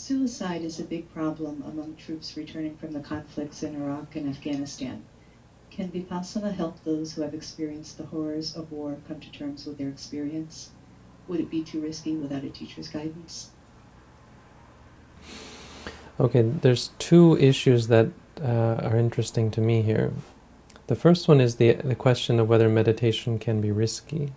Suicide is a big problem among troops returning from the conflicts in Iraq and Afghanistan. Can Vipassana help those who have experienced the horrors of war come to terms with their experience? Would it be too risky without a teacher's guidance? Okay, there's two issues that uh, are interesting to me here. The first one is the, the question of whether meditation can be risky.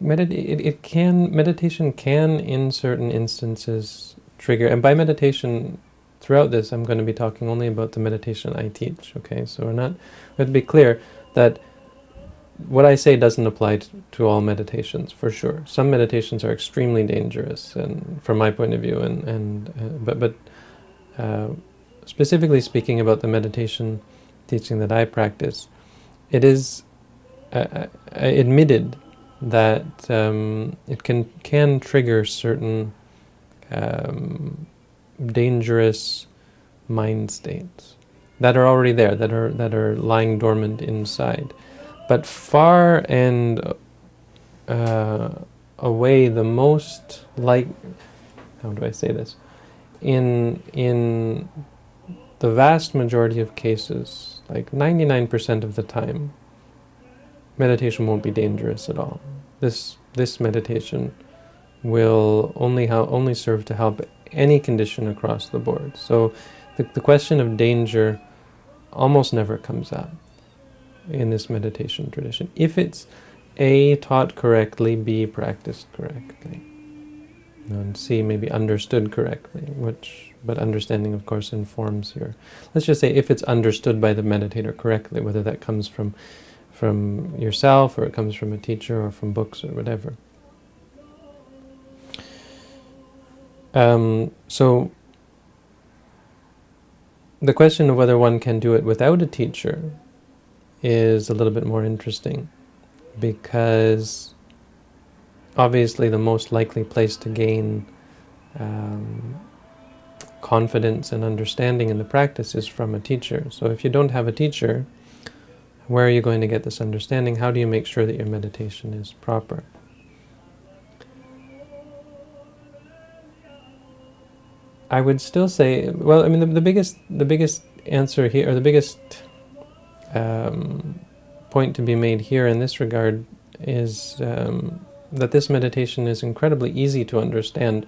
It, it can, meditation can, in certain instances, trigger, and by meditation, throughout this, I'm going to be talking only about the meditation I teach, okay? So we're not, to be clear that what I say doesn't apply to, to, all meditations, for sure. Some meditations are extremely dangerous, and from my point of view, and, and uh, but, but uh, specifically speaking about the meditation teaching that I practice, it is uh, uh, admitted that um, it can can trigger certain um, dangerous mind states that are already there, that are that are lying dormant inside. But far and uh, away, the most like how do I say this? In in the vast majority of cases, like 99% of the time, meditation won't be dangerous at all. This this meditation will only only serve to help any condition across the board. So the, the question of danger almost never comes up in this meditation tradition. If it's A, taught correctly, B, practiced correctly, and C, maybe understood correctly, which, but understanding, of course, informs your, let's just say if it's understood by the meditator correctly, whether that comes from from yourself, or it comes from a teacher, or from books, or whatever. Um, so, the question of whether one can do it without a teacher is a little bit more interesting, because obviously the most likely place to gain um, confidence and understanding in the practice is from a teacher. So if you don't have a teacher, where are you going to get this understanding? How do you make sure that your meditation is proper? I would still say, well, I mean, the, the biggest, the biggest answer here, or the biggest um, point to be made here in this regard is um, that this meditation is incredibly easy to understand.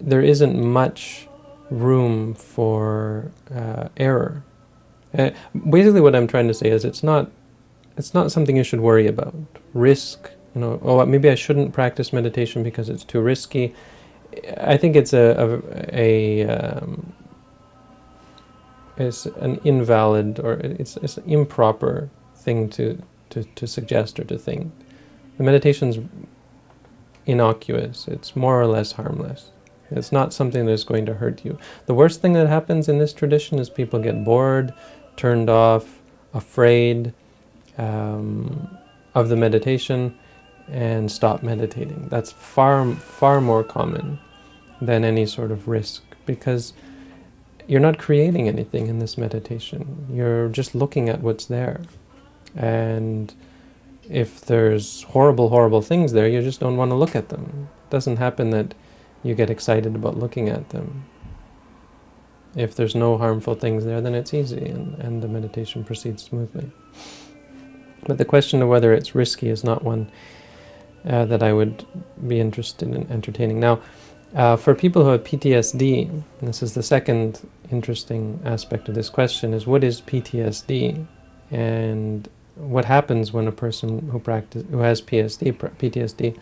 There isn't much room for uh, error. Uh, basically what I'm trying to say is it's not it's not something you should worry about. Risk, you know, oh, maybe I shouldn't practice meditation because it's too risky. I think it's a, a, a um, it's an invalid or it's, it's an improper thing to, to, to suggest or to think. The meditation's innocuous. It's more or less harmless. It's not something that's going to hurt you. The worst thing that happens in this tradition is people get bored, turned off, afraid um, of the meditation, and stop meditating. That's far, far more common than any sort of risk because you're not creating anything in this meditation. You're just looking at what's there. And if there's horrible, horrible things there, you just don't want to look at them. It doesn't happen that you get excited about looking at them. If there's no harmful things there, then it's easy and, and the meditation proceeds smoothly. But the question of whether it's risky is not one uh, that I would be interested in entertaining. Now, uh, for people who have PTSD, this is the second interesting aspect of this question, is what is PTSD? And what happens when a person who practice who has PSD, PTSD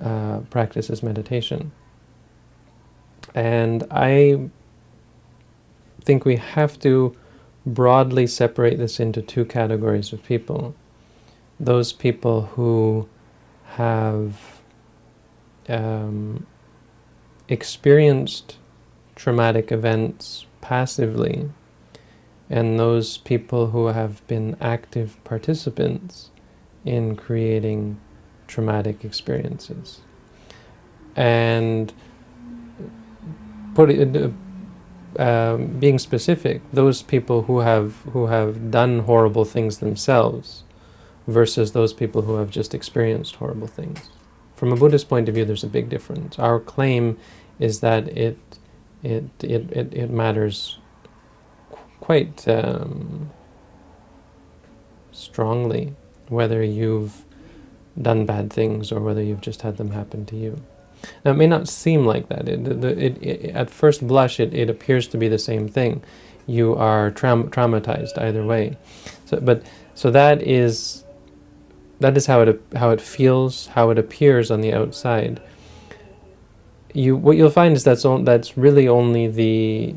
uh, practices meditation? And I think we have to broadly separate this into two categories of people. Those people who have um, experienced traumatic events passively and those people who have been active participants in creating traumatic experiences. And put it, um, being specific, those people who have who have done horrible things themselves versus those people who have just experienced horrible things. from a Buddhist point of view, there's a big difference. Our claim is that it it it it, it matters quite um, strongly whether you've done bad things or whether you've just had them happen to you. Now, it may not seem like that. It, it, it, at first blush, it, appears to be the same thing. You are tra traumatized either way. So, but so that is that is how it how it feels, how it appears on the outside. You what you'll find is that's on, that's really only the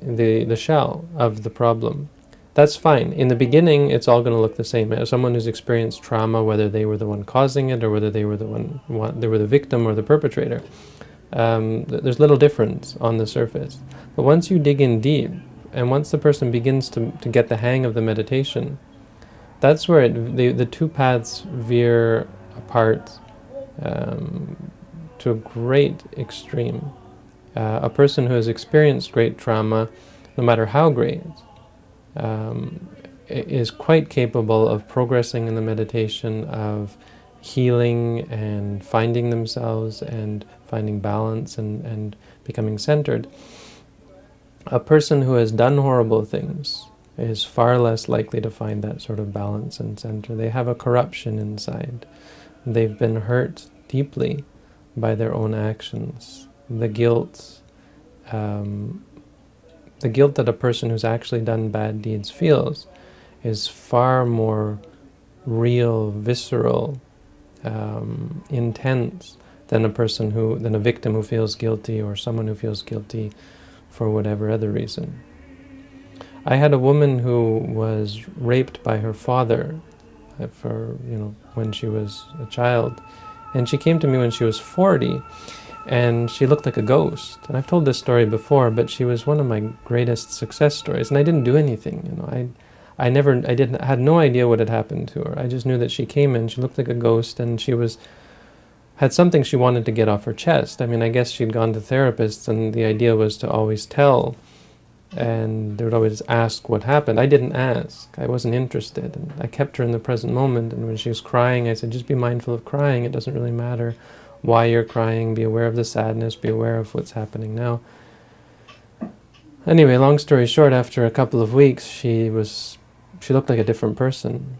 the the shell of the problem. That's fine. In the beginning, it's all going to look the same. As someone who's experienced trauma, whether they were the one causing it or whether they were the one, they were the victim or the perpetrator, um, there's little difference on the surface. But once you dig in deep, and once the person begins to, to get the hang of the meditation, that's where it, the, the two paths veer apart um, to a great extreme. Uh, a person who has experienced great trauma, no matter how great, um, is quite capable of progressing in the meditation, of healing and finding themselves and finding balance and, and becoming centered. A person who has done horrible things is far less likely to find that sort of balance and center. They have a corruption inside. They've been hurt deeply by their own actions. The guilt um, the guilt that a person who's actually done bad deeds feels is far more real, visceral, um, intense than a person who, than a victim who feels guilty or someone who feels guilty for whatever other reason. I had a woman who was raped by her father uh, for, you know, when she was a child. And she came to me when she was 40 and she looked like a ghost. And I've told this story before, but she was one of my greatest success stories. And I didn't do anything, you know. I, I never, I didn't, had no idea what had happened to her. I just knew that she came in, she looked like a ghost, and she was, had something she wanted to get off her chest. I mean, I guess she'd gone to therapists, and the idea was to always tell, and they would always ask what happened. I didn't ask. I wasn't interested. And I kept her in the present moment, and when she was crying, I said, just be mindful of crying. It doesn't really matter why you're crying, be aware of the sadness, be aware of what's happening now. Anyway, long story short, after a couple of weeks, she was, she looked like a different person.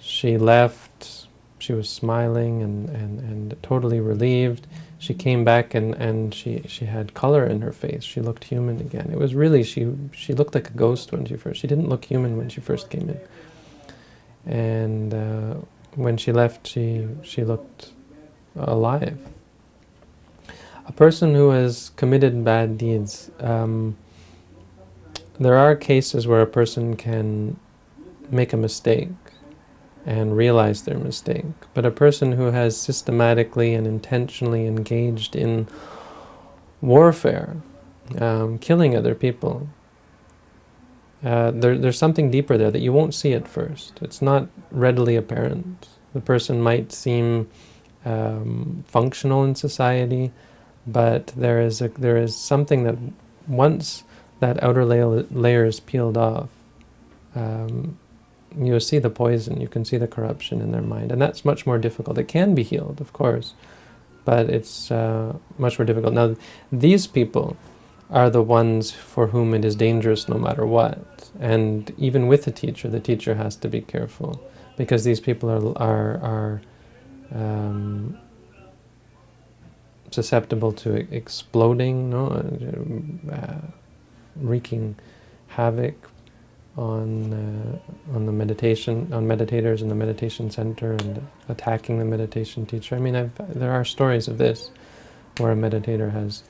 She left, she was smiling and, and, and totally relieved. She came back and, and she, she had color in her face. She looked human again. It was really, she, she looked like a ghost when she first, she didn't look human when she first came in. And uh, when she left, she, she looked alive. A person who has committed bad deeds, um, there are cases where a person can make a mistake and realize their mistake. But a person who has systematically and intentionally engaged in warfare, um, killing other people, uh, there, there's something deeper there that you won't see at first. It's not readily apparent. The person might seem um, functional in society, but there is a, there is something that once that outer layer, layer is peeled off, um, you see the poison, you can see the corruption in their mind, and that's much more difficult. It can be healed, of course, but it's uh, much more difficult. Now, these people are the ones for whom it is dangerous no matter what, and even with the teacher, the teacher has to be careful, because these people are, are, are um, susceptible to exploding, no, uh, wreaking havoc on uh, on the meditation on meditators in the meditation center and attacking the meditation teacher. I mean, I've, there are stories of this where a meditator has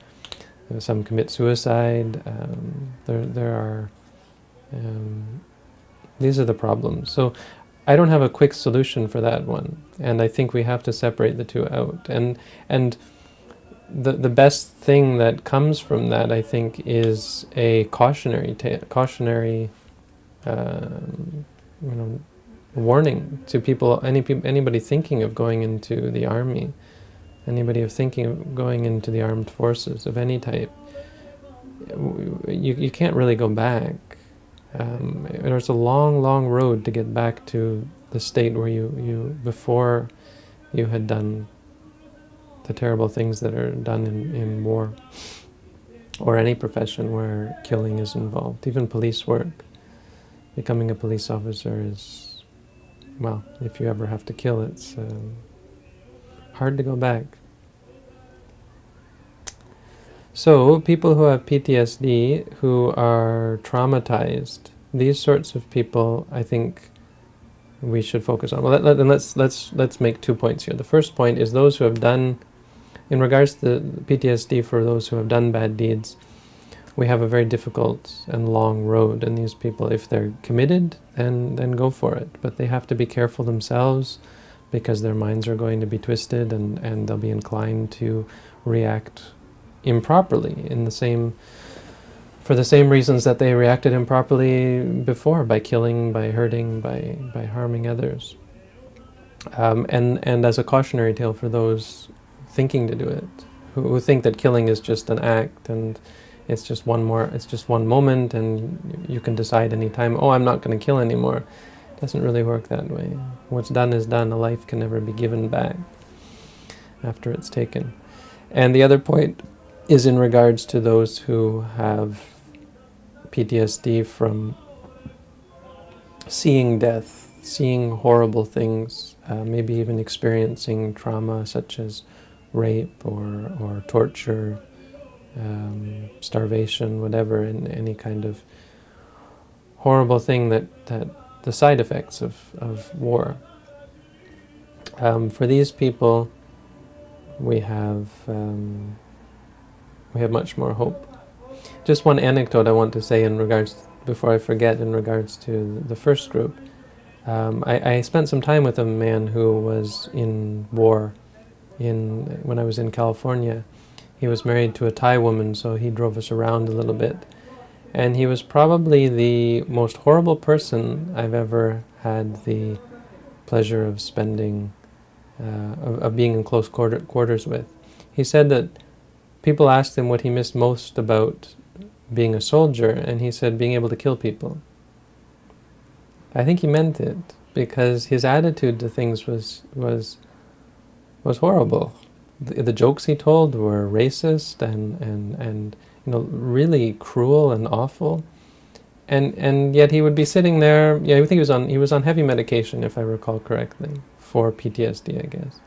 uh, some commit suicide. Um, there there are um, these are the problems. So I don't have a quick solution for that one, and I think we have to separate the two out. And and the the best thing that comes from that, I think, is a cautionary cautionary, um, you know, warning to people, any anybody thinking of going into the army, anybody of thinking of going into the armed forces of any type. You you can't really go back um, there's a long, long road to get back to the state where you, you before you had done the terrible things that are done in, in war or any profession where killing is involved, even police work. Becoming a police officer is, well, if you ever have to kill, it's um, hard to go back. So, people who have PTSD, who are traumatized, these sorts of people, I think, we should focus on. Well, let, let, let's let's let's make two points here. The first point is those who have done, in regards to PTSD, for those who have done bad deeds, we have a very difficult and long road. And these people, if they're committed, then then go for it. But they have to be careful themselves, because their minds are going to be twisted, and and they'll be inclined to react improperly in the same for the same reasons that they reacted improperly before, by killing, by hurting, by, by harming others. Um, and, and as a cautionary tale for those thinking to do it, who, who think that killing is just an act and it's just one more, it's just one moment and you can decide anytime, oh, I'm not going to kill anymore. It doesn't really work that way. What's done is done. A life can never be given back after it's taken. And the other point is in regards to those who have PTSD from seeing death, seeing horrible things, uh, maybe even experiencing trauma such as rape or, or torture, um, starvation, whatever, and any kind of horrible thing that, that the side effects of, of war. Um, for these people, we have um, we have much more hope. Just one anecdote I want to say in regards, before I forget, in regards to the first group. Um, I, I, spent some time with a man who was in war in when I was in California. He was married to a Thai woman, so he drove us around a little bit. And he was probably the most horrible person I've ever had the pleasure of spending, uh, of, of, being in close quarter, quarters with. He said that people asked him what he missed most about being a soldier, and he said being able to kill people. I think he meant it because his attitude to things was was was horrible. The, the jokes he told were racist and and and you know really cruel and awful. And and yet he would be sitting there. Yeah, I think he was on he was on heavy medication, if I recall correctly, for PTSD, I guess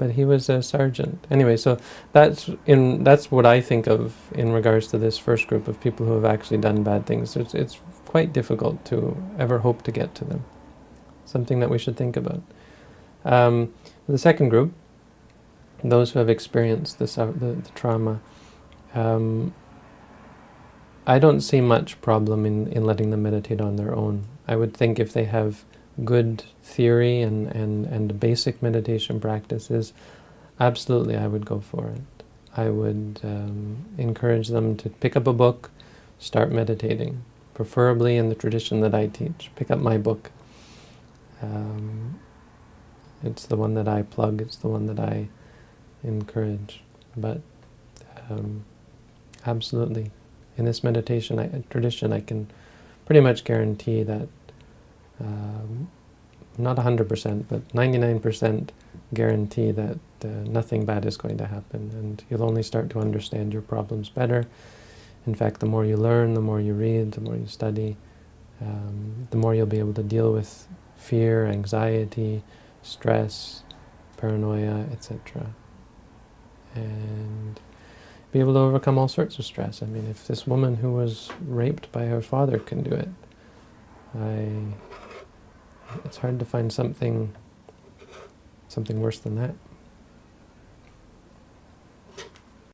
but he was a sergeant. Anyway, so that's in that's what I think of in regards to this first group of people who have actually done bad things. It's, it's quite difficult to ever hope to get to them. Something that we should think about. Um, the second group, those who have experienced the, the, the trauma, um, I don't see much problem in, in letting them meditate on their own. I would think if they have good theory and, and, and basic meditation practices, absolutely I would go for it. I would um, encourage them to pick up a book, start meditating, preferably in the tradition that I teach. Pick up my book. Um, it's the one that I plug, it's the one that I encourage. But um, absolutely, in this meditation I, tradition I can pretty much guarantee that um, not 100%, but 99% guarantee that uh, nothing bad is going to happen, and you'll only start to understand your problems better. In fact, the more you learn, the more you read, the more you study, um, the more you'll be able to deal with fear, anxiety, stress, paranoia, etc. And be able to overcome all sorts of stress. I mean, if this woman who was raped by her father can do it, I it's hard to find something something worse than that.